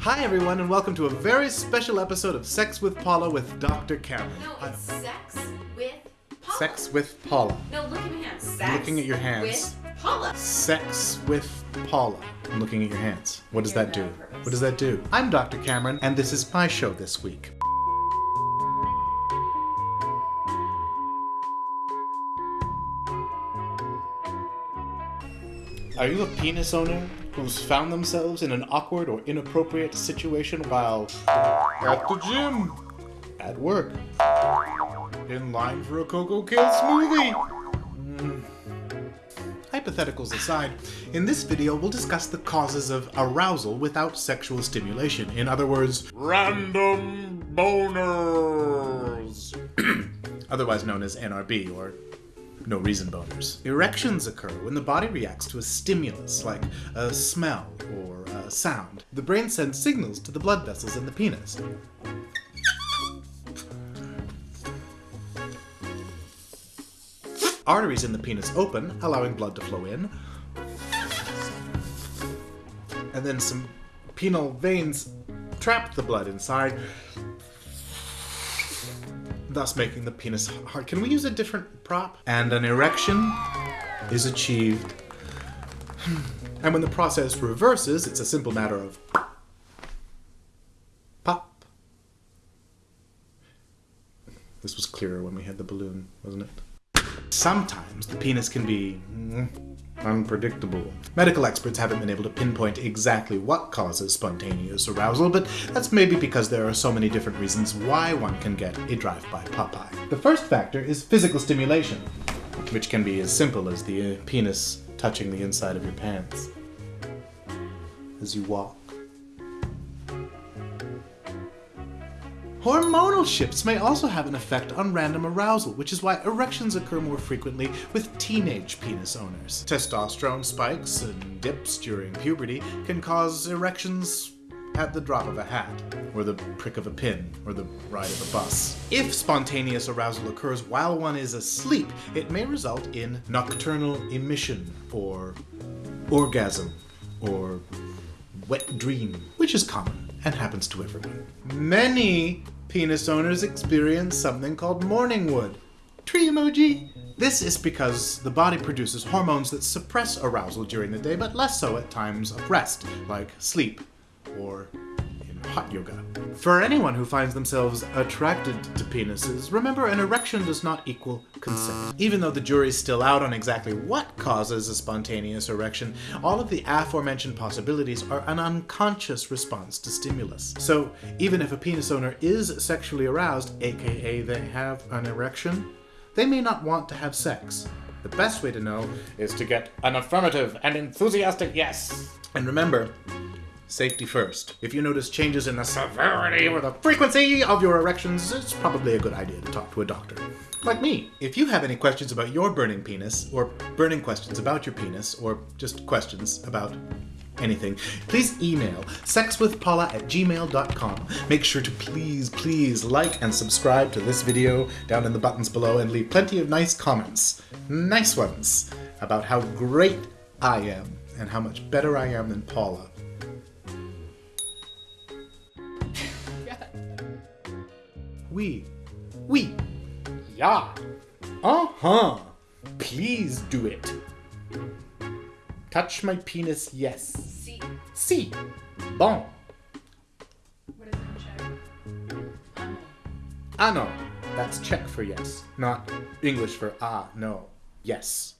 Hi, everyone, and welcome to a very special episode of Sex with Paula with Dr. Cameron. No, it's sex with Paula. Sex with Paula. No, look at my hands. Sex looking at your hands. With Paula. Sex with Paula. I'm looking at your hands. What does You're that do? What does that do? I'm Dr. Cameron, and this is my show this week. Are you a penis owner who's found themselves in an awkward or inappropriate situation while at the gym, at work, in line for a Cocoa Kill smoothie? Mm. Hypotheticals aside, in this video we'll discuss the causes of arousal without sexual stimulation. In other words, random boners. Otherwise known as NRB or no reason boners. Erections occur when the body reacts to a stimulus like a smell or a sound. The brain sends signals to the blood vessels in the penis. Arteries in the penis open, allowing blood to flow in. And then some penile veins trap the blood inside, thus making the penis hard. Can we use a different prop? And an erection is achieved. And when the process reverses, it's a simple matter of pop. This was clearer when we had the balloon, wasn't it? Sometimes the penis can be mm, unpredictable. Medical experts haven't been able to pinpoint exactly what causes spontaneous arousal, but that's maybe because there are so many different reasons why one can get a drive-by Popeye. The first factor is physical stimulation, which can be as simple as the uh, penis touching the inside of your pants as you walk. Hormonal shifts may also have an effect on random arousal, which is why erections occur more frequently with teenage penis owners. Testosterone spikes and dips during puberty can cause erections at the drop of a hat, or the prick of a pin, or the ride of a bus. If spontaneous arousal occurs while one is asleep, it may result in nocturnal emission, or orgasm, or wet dream, which is common and happens to everyone. Many penis owners experience something called morning wood. Tree emoji. This is because the body produces hormones that suppress arousal during the day, but less so at times of rest, like sleep or hot yoga. For anyone who finds themselves attracted to penises, remember an erection does not equal consent. Even though the jury's still out on exactly what causes a spontaneous erection, all of the aforementioned possibilities are an unconscious response to stimulus. So even if a penis owner is sexually aroused, aka they have an erection, they may not want to have sex. The best way to know is to get an affirmative and enthusiastic yes. And remember, Safety first. If you notice changes in the severity or the frequency of your erections, it's probably a good idea to talk to a doctor. Like me. If you have any questions about your burning penis, or burning questions about your penis, or just questions about anything, please email sexwithpaula at gmail.com. Make sure to please, please like and subscribe to this video down in the buttons below and leave plenty of nice comments, nice ones, about how great I am and how much better I am than Paula. We. We. Yeah. Uh-huh. Please do it. Touch my penis, yes. See, Si. Bon. what is it in? Um, Ah no. That's Czech for yes, not English for ah no. Yes.